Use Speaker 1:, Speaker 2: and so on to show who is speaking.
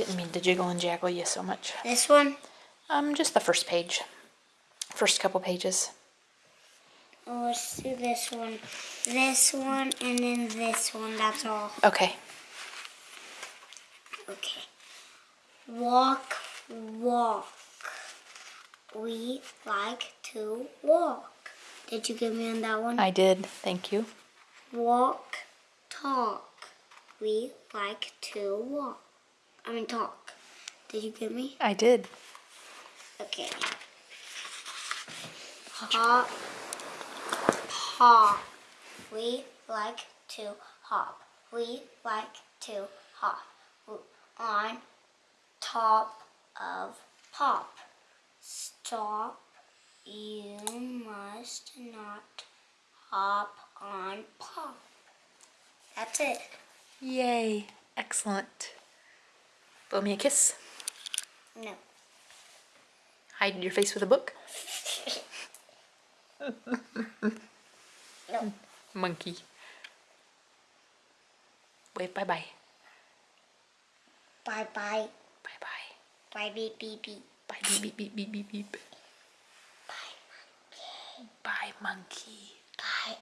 Speaker 1: Didn't mean to jiggle and jaggle you so much.
Speaker 2: This one?
Speaker 1: Um, just the first page. First couple pages.
Speaker 2: Oh, let's do this one. This one and then this one. That's all.
Speaker 1: Okay.
Speaker 2: Okay. Walk, walk. We like to walk. Did you get me on that one?
Speaker 1: I did. Thank you.
Speaker 2: Walk, talk. We like to walk. I mean, talk. Did you get me?
Speaker 1: I did.
Speaker 2: Okay. Hop, hop. We like to hop. We like to hop on top of pop. Stop. You must not hop on pop. That's it.
Speaker 1: Yay. Excellent. Blow me a kiss.
Speaker 2: No.
Speaker 1: Hide your face with a book.
Speaker 2: No.
Speaker 1: Monkey. Wave bye bye.
Speaker 2: Bye bye.
Speaker 1: Bye bye.
Speaker 2: Bye beep beep beep.
Speaker 1: Bye beep beep beep beep beep beep.
Speaker 2: Bye.
Speaker 1: Bye monkey.
Speaker 2: Bye.